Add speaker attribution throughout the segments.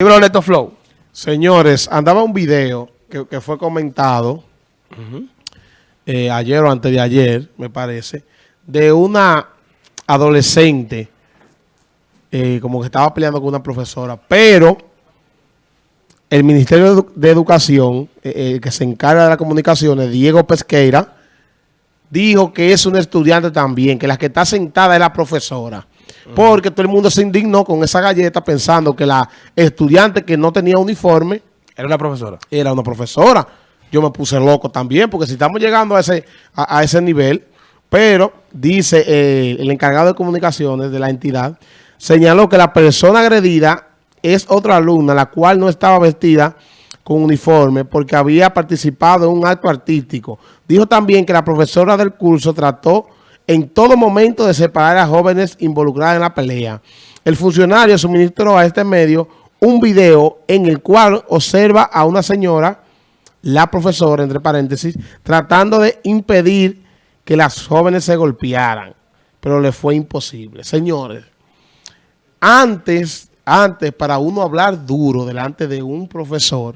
Speaker 1: Libro Flow.
Speaker 2: Señores, andaba un video que, que fue comentado eh, ayer o antes de ayer, me parece, de una adolescente eh, como que estaba peleando con una profesora, pero el Ministerio de, Edu- de Educación, eh, el que se encarga de las comunicaciones, Diego Pesqueira, dijo que es una estudiante también, que la que está sentada es la profesora. Porque todo el mundo se indignó con esa galleta pensando que la estudiante que no tenía uniforme
Speaker 1: Era una profesora.
Speaker 2: era una profesora. Yo me puse loco también, porque si estamos llegando a ese, a, a ese nivel, pero dice eh, el encargado de comunicaciones de la entidad, señaló que la persona agredida es otra alumna, la cual no estaba vestida con uniforme porque había participado en un acto artístico. Dijo también que la profesora del curso trató en todo momento de separar a jóvenes involucradas en la pelea. El funcionario suministró a este medio un video en el cual observa a una señora, la profesora, entre paréntesis, tratando de impedir que las jóvenes se golpearan, pero le fue imposible. Señores, antes, antes para uno hablar duro delante de un profesor,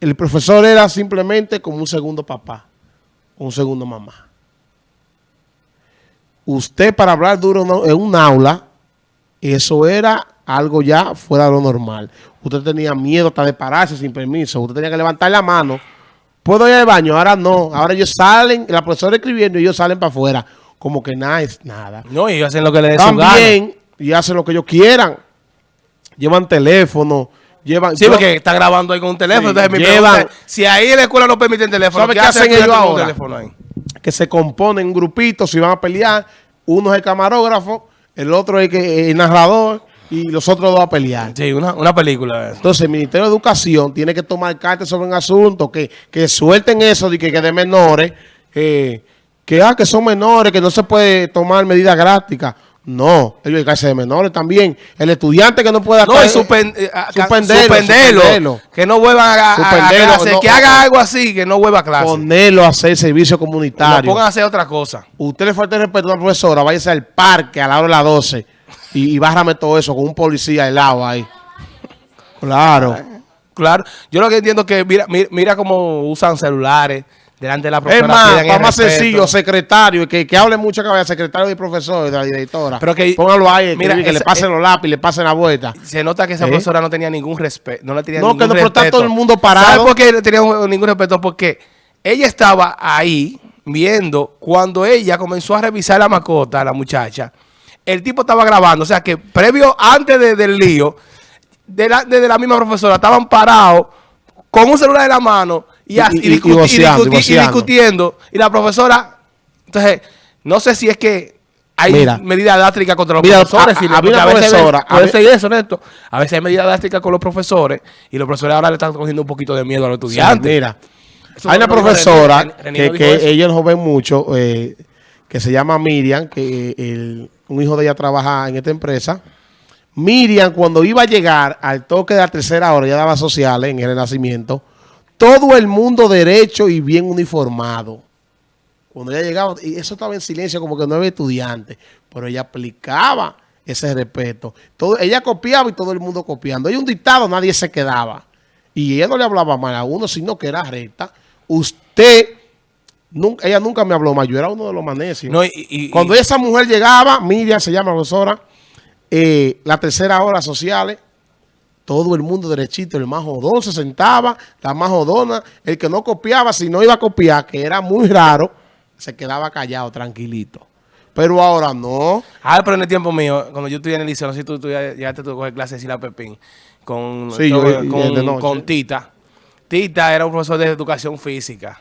Speaker 2: el profesor era simplemente como un segundo papá, un segundo mamá. Usted para hablar duro en un aula, eso era algo ya fuera de lo normal. Usted tenía miedo hasta de pararse sin permiso. Usted tenía que levantar la mano. ¿Puedo ir al baño? Ahora no. Ahora ellos salen, la profesora escribiendo y ellos salen para afuera. Como que nada es nada.
Speaker 1: No, y hacen lo que le dé.
Speaker 2: También, y hacen lo que ellos quieran. Llevan teléfono, llevan...
Speaker 1: Sí,
Speaker 2: yo-
Speaker 1: porque está grabando ahí con un teléfono.
Speaker 2: Sí,
Speaker 1: Entonces mi
Speaker 2: llevan-
Speaker 1: pregunta si ahí en la escuela no permiten teléfono,
Speaker 2: ¿Sabe
Speaker 1: ¿qué,
Speaker 2: qué
Speaker 1: hace
Speaker 2: hacen
Speaker 1: el
Speaker 2: ellos ahora? Que se componen grupitos y van a pelear. Uno es el camarógrafo, el otro es el narrador y los otros dos a pelear.
Speaker 1: Sí, una, una película. eso.
Speaker 2: Entonces, el Ministerio de Educación tiene que tomar cartas sobre un asunto, que, que suelten eso de que, que de menores, eh, que, ah, que son menores, que no se puede tomar medidas drásticas. No, ellos hay hacer de menores también. El estudiante que no pueda...
Speaker 1: No, suspend- eh, a-
Speaker 2: suspenderlo,
Speaker 1: suspenderlo,
Speaker 2: suspenderlo.
Speaker 1: Que no vuelva a, a- clase.
Speaker 2: no,
Speaker 1: que
Speaker 2: no.
Speaker 1: haga algo así, que no vuelva a clase.
Speaker 2: ponerlo a hacer servicio
Speaker 1: No
Speaker 2: comunitario.
Speaker 1: pongan a hacer otra cosa.
Speaker 2: Usted le falta el respeto a una profesora, váyase al parque a la hora de las 12 y, y bárrame todo eso con un policía al lado ahí. Claro.
Speaker 1: Claro. Yo lo que entiendo es que mira, mira, mira cómo usan celulares delante de la profesora.
Speaker 2: Es más, más
Speaker 1: respeto.
Speaker 2: sencillo, secretario, que, que hable mucho vaya secretario y profesor, de la directora.
Speaker 1: Pero que-
Speaker 2: Póngalo ahí,
Speaker 1: mira,
Speaker 2: que le pasen los lápices, le pasen la vuelta.
Speaker 1: Se nota que esa
Speaker 2: ¿Eh?
Speaker 1: profesora no tenía ningún respeto. No le tenía
Speaker 2: No,
Speaker 1: ningún
Speaker 2: que no, pero está
Speaker 1: respeto.
Speaker 2: todo el mundo parado.
Speaker 1: ¿Sabe por qué no tenía ningún respeto? Porque ella estaba ahí viendo cuando ella comenzó a revisar la mascota, la muchacha. El tipo estaba grabando. O sea que previo, antes de- del lío, de la, de la misma profesora, estaban parados con un celular en la mano y,
Speaker 2: Y- y-
Speaker 1: discuti-
Speaker 2: voceando,
Speaker 1: discuti- discutiendo. Y la profesora, entonces, no sé si es que hay
Speaker 2: Mira.
Speaker 1: medidas drásticas contra los
Speaker 2: Mira,
Speaker 1: profesores.
Speaker 2: a-
Speaker 1: veces- eso, Neto. A veces hay medidas drásticas con los profesores y los profesores ahora le están cogiendo un poquito de miedo a los
Speaker 2: Sí,
Speaker 1: estudiantes.
Speaker 2: mira,
Speaker 1: Eso
Speaker 2: hay una profesora
Speaker 1: René- René
Speaker 2: que, que ella es joven mucho, eh, que se llama Miriam, que el- un hijo de ella trabaja en esta empresa. Miriam, cuando iba a llegar al toque de la tercera hora, ya daba sociales en el Renacimiento, todo el mundo derecho y bien uniformado. Cuando ella llegaba, y eso estaba en silencio como que no había estudiantes, pero ella aplicaba ese respeto. Todo, ella copiaba y todo el mundo copiando. Hay un dictado, nadie se quedaba. Y ella no le hablaba mal a uno, sino que era recta. Usted, nunca, ella nunca me habló mal, yo era uno de los manecios.
Speaker 1: No, y- y-
Speaker 2: Cuando
Speaker 1: y-
Speaker 2: esa mujer llegaba, Miriam se llama profesora, eh, la tercera hora sociales, todo el mundo derechito, el más jodón se sentaba, la más jodona, el que no copiaba, si no iba a copiar, que era muy raro, se quedaba callado, tranquilito. Pero ahora no.
Speaker 1: Ah, pero en el tiempo mío, cuando yo estudié en el liceo, no sé si tú, tú ya, ya te tuve que coger clases de Sila Pepín con,
Speaker 2: Sí, yo-
Speaker 1: con Tita. Tita era un profesor de educación física.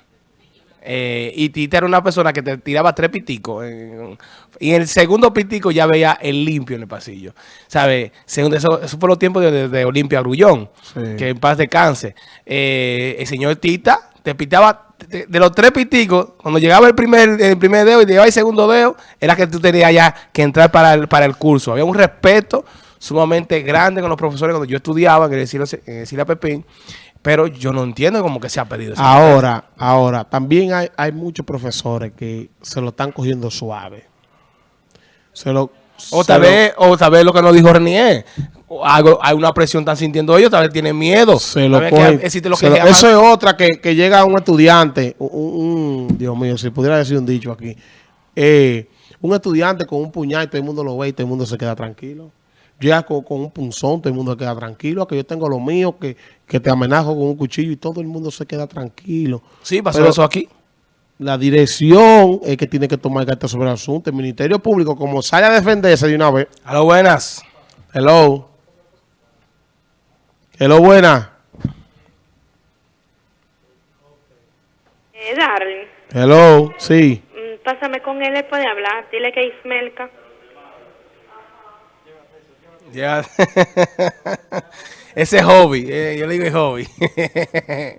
Speaker 1: Eh, y Tita era una persona que te tiraba tres piticos. y en el segundo pitico ya veía el limpio en el pasillo. ¿Sabes? Eso, eso fue los tiempos de, de- de Olimpia Grullón.
Speaker 2: Sí.
Speaker 1: Que en paz descanse. Eh, el señor Tita te pitaba de, de los tres piticos. Cuando llegaba el primer, el primer dedo y llegaba el segundo dedo, era que tú tenías ya que entrar para el, para el curso. Había un respeto sumamente grande con los profesores cuando yo estudiaba Sila, en el Sila Pepín. Pero yo no entiendo cómo que se ha perdido ese
Speaker 2: Ahora, ahora, también hay, hay muchos profesores que se lo están cogiendo suave. Se lo,
Speaker 1: O tal, vez, o tal vez lo que nos dijo Renier. hay una presión están sintiendo ellos, tal vez tienen miedo.
Speaker 2: Se lo
Speaker 1: que
Speaker 2: cogen.
Speaker 1: existe lo
Speaker 2: Se
Speaker 1: que
Speaker 2: lo-
Speaker 1: se llama-
Speaker 2: eso es otra que, que llega un estudiante, un, un- Dios mío, si pudiera decir un dicho aquí, eh, un estudiante con un puñal, todo el mundo lo ve y todo el mundo se queda tranquilo. Llega con, con un punzón, todo el mundo se queda tranquilo, que yo tengo lo mío, que, que te amenazo con un cuchillo y todo el mundo se queda tranquilo.
Speaker 1: Sí, pasó
Speaker 2: Pero-
Speaker 1: eso aquí.
Speaker 2: La dirección es que tiene que tomar cartas sobre el asunto. El Ministerio Público, como sale a defenderse de una vez,
Speaker 1: A lo buenas.
Speaker 2: hello, hello, buena,
Speaker 3: Eh, Darling,
Speaker 2: hello, sí.
Speaker 3: mm, pásame con él, él puede hablar. Dile que es Ismelka.
Speaker 1: Ya. Ese es hobby. eh, yo le digo es hobby.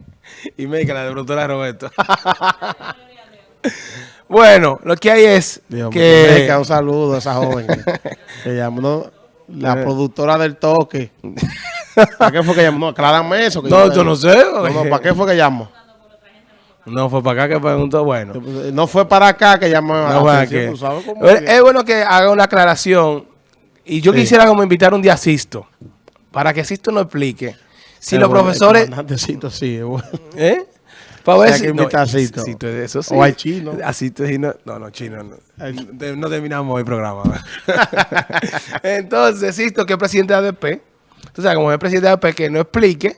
Speaker 1: y me la de productora Roberto. bueno, lo que hay es
Speaker 2: Dios
Speaker 1: que...
Speaker 2: Un saludo a esa joven que, llamó, la
Speaker 1: Eh.
Speaker 2: productora del toque. ¿Para qué fue que llamó? No, aclárame eso. que
Speaker 1: No,
Speaker 2: yo
Speaker 1: yo no sé.
Speaker 2: No, no, ¿para qué fue que llamó?
Speaker 1: No, fue para acá que preguntó. Bueno.
Speaker 2: No fue para acá que llamó.
Speaker 1: No fue aquí.
Speaker 2: ¿tú sabes cómo
Speaker 1: Es
Speaker 2: es?
Speaker 1: es bueno que haga una aclaración. Y yo
Speaker 2: Sí.
Speaker 1: quisiera como invitar un día a Sisto. Para que Sisto nos explique. Si
Speaker 2: Es
Speaker 1: los
Speaker 2: bueno,
Speaker 1: profesores...
Speaker 2: el comandantecito, sí, bueno.
Speaker 1: ¿Eh? Para ver
Speaker 2: Hay
Speaker 1: si...
Speaker 2: que invitar a Sisto.
Speaker 1: Sisto, eso sí.
Speaker 2: O hay chino.
Speaker 1: A Sisto no, no, no, chino no. No terminamos el programa. Entonces, Sisto, que es presidente de ADP, sabes, como es presidente de ADP, que no explique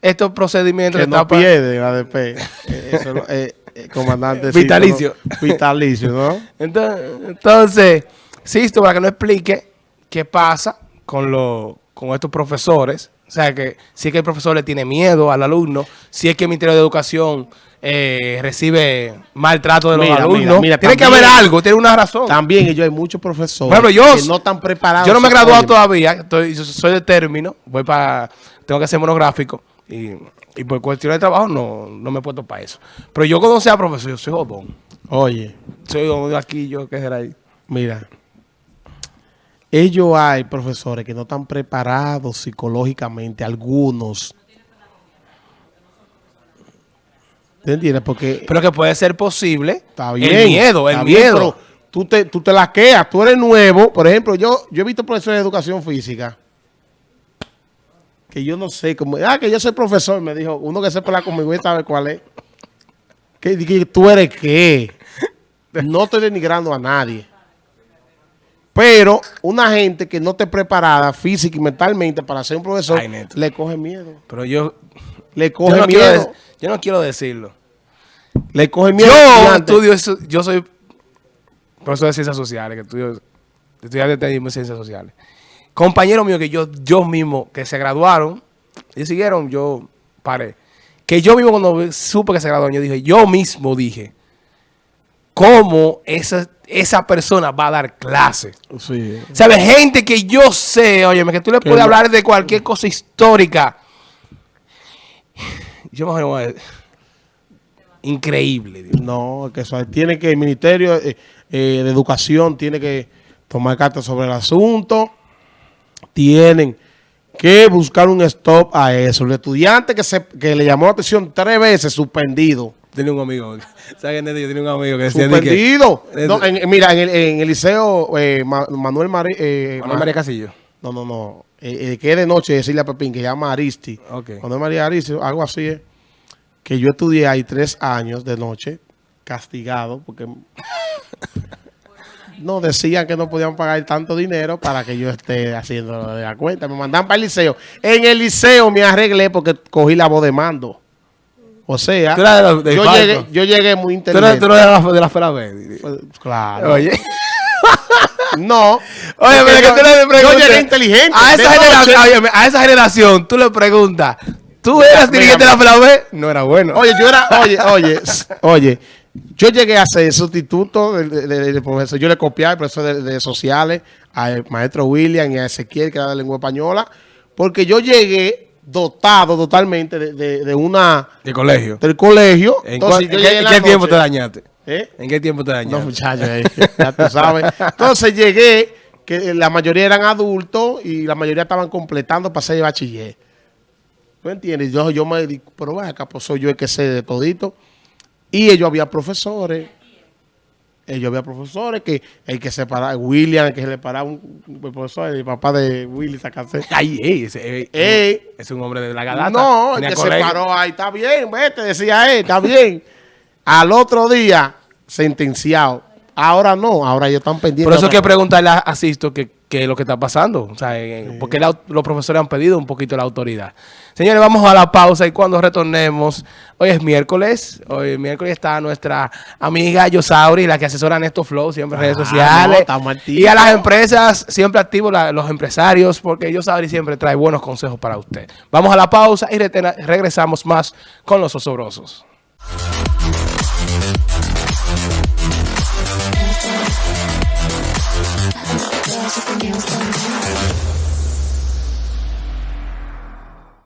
Speaker 1: estos procedimientos
Speaker 2: Que
Speaker 1: de
Speaker 2: no
Speaker 1: etapa-
Speaker 2: pierde el ADP. Eh, Eso, eh, eh, comandante.
Speaker 1: Vitalicio.
Speaker 2: Vitalicio, ¿no?
Speaker 1: Entonces, entonces, Sisto, para que nos explique qué pasa con, lo, con estos profesores. O sea, que si es que el profesor le tiene miedo al alumno, si es que el Ministerio de Educación eh, recibe maltrato de los
Speaker 2: Mira,
Speaker 1: alumnos.
Speaker 2: mira,
Speaker 1: tiene que haber algo, tiene una razón.
Speaker 2: También ellos hay muchos profesores
Speaker 1: yo-
Speaker 2: que no están preparados.
Speaker 1: Yo no me he graduado todavía, estoy, yo soy de término, voy para, tengo que hacer monográfico y, y por cuestión de trabajo no, no me he puesto para eso. Pero yo cuando sea profesor, yo soy jodón.
Speaker 2: Oye,
Speaker 1: Soy jodón aquí, yo qué será ahí.
Speaker 2: mira. Ellos hay profesores que no están preparados psicológicamente, algunos. ¿Te entiendes? Porque
Speaker 1: Pero que puede ser posible.
Speaker 2: está bien.
Speaker 1: El miedo, el
Speaker 2: bien,
Speaker 1: miedo.
Speaker 2: tú te, tú te laqueas, tú eres nuevo. Por ejemplo, yo, yo he visto profesores de educación física que yo no sé cómo. Ah, que yo soy profesor, me dijo. Uno que se pelea conmigo y sabe cuál es. Que, que tú eres qué. No estoy denigrando a nadie. Pero una gente que no esté preparada física y mentalmente para ser un profesor,
Speaker 1: Ay,
Speaker 2: le coge miedo.
Speaker 1: Pero yo,
Speaker 2: Le
Speaker 1: yo,
Speaker 2: coge
Speaker 1: no
Speaker 2: miedo.
Speaker 1: yo no quiero decirlo.
Speaker 2: Le coge miedo.
Speaker 1: Yo estudio eso, yo soy profesor de ciencias sociales, que estudio, estudiante de ciencias sociales. Compañeros míos que yo, yo mismo, que se graduaron, y siguieron, yo paré. Que yo mismo cuando supe que se graduaron, yo dije, yo mismo dije, ¿cómo esa, esa persona va a dar clase?
Speaker 2: Sí.
Speaker 1: ¿Sabes? Gente que yo sé, oye, que tú le puedes hablar de cualquier cosa histórica. Yo me imagino, eh, increíble, Dios.
Speaker 2: No, que eso tiene que el Ministerio eh, eh, de Educación tiene que tomar cartas sobre el asunto. Tienen que buscar un stop a eso. El estudiante que se que le llamó la atención tres veces suspendido.
Speaker 1: Tenía un amigo, ¿sabes? Yo tenía un amigo que decía de que-
Speaker 2: Suspendido.
Speaker 1: Eh,
Speaker 2: No, en- mira, en el, en el liceo eh, Ma- Manuel Mari- eh,
Speaker 1: Manuel María Casillo.
Speaker 2: No, no, no. Eh, eh, que es de noche decirle a Pepín que llama Aristi.
Speaker 1: Ok.
Speaker 2: Manuel María Aristi, algo así es. Que yo estudié ahí tres años de noche, castigado, porque no decían que no podían pagar tanto dinero para que yo esté haciendo la cuenta. Me mandan para el liceo. En el liceo me arreglé porque cogí la voz de mando. O sea,
Speaker 1: Tú eras de los- de
Speaker 2: yo, llegué, yo llegué muy inteligente.
Speaker 1: tú no eres de la, de la B.
Speaker 2: Pues, Claro.
Speaker 1: Oye.
Speaker 2: No.
Speaker 1: Oye, pero que tú le
Speaker 2: Yo llegué inteligente.
Speaker 1: A
Speaker 2: de
Speaker 1: esa, generación, a esa generación, tú le preguntas, ¿tú eras
Speaker 2: Mira,
Speaker 1: dirigente de la esfera B? No era bueno.
Speaker 2: Oye, yo era, oye, oye, oye, yo llegué a ser sustituto del, del profesor. Yo le copié al profesor de, de sociales, al maestro William y a Ezequiel, que era de lengua española, porque yo llegué dotado totalmente de, de- de una
Speaker 1: ¿Qué colegio?
Speaker 2: del colegio.
Speaker 1: ¿En,
Speaker 2: Entonces,
Speaker 1: qué,
Speaker 2: en
Speaker 1: tiempo te dañaste?
Speaker 2: ¿Eh?
Speaker 1: ¿En qué tiempo te dañaste?
Speaker 2: No, muchachos, eh, ya tú sabes. Entonces llegué, que la mayoría eran adultos y la mayoría estaban completando para ser bachiller. ¿Tú entiendes? Yo, yo me pero vaya, acá pues soy yo el que sé de todito. Y ellos había profesores Eh, yo había profesores que el que separaba, William, el que se le paraba un, un profesor, el papá de Willy Sacase.
Speaker 1: Ay, ey, ese, ey,
Speaker 2: Ey.
Speaker 1: es un hombre de la galata.
Speaker 2: No, el que se paró ahí, está bien, vete, decía él, está bien. Al otro día, sentenciado. Ahora no, ahora ellos están pendientes.
Speaker 1: Por eso hay que preguntarle a Asisto qué qué es lo que está pasando. O sea, porque la- los profesores han pedido un poquito la autoridad. Señores, vamos a la pausa y cuando retornemos, hoy es miércoles, hoy miércoles está nuestra amiga Yosauri, la que asesora Nesto Flow, siempre en redes
Speaker 2: Ah,
Speaker 1: sociales.
Speaker 2: no,
Speaker 1: y a las empresas, siempre activos la- los empresarios, porque Yosauri siempre trae buenos consejos para usted. Vamos a la pausa y retena- regresamos más con los osobrosos.
Speaker 4: Magic and nails